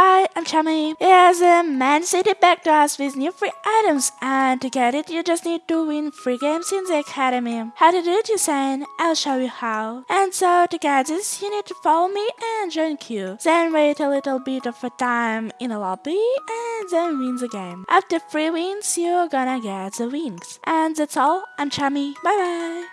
Hi, I'm Chami. Here's a Man City back to us with new free items and to get it you just need to win free games in the academy. How to do it you saying? I'll show you how. And so to get this you need to follow me and join queue. Then wait a little bit of a time in a lobby and then win the game. After 3 wins you're gonna get the wings. And that's all. I'm Chami. Bye bye.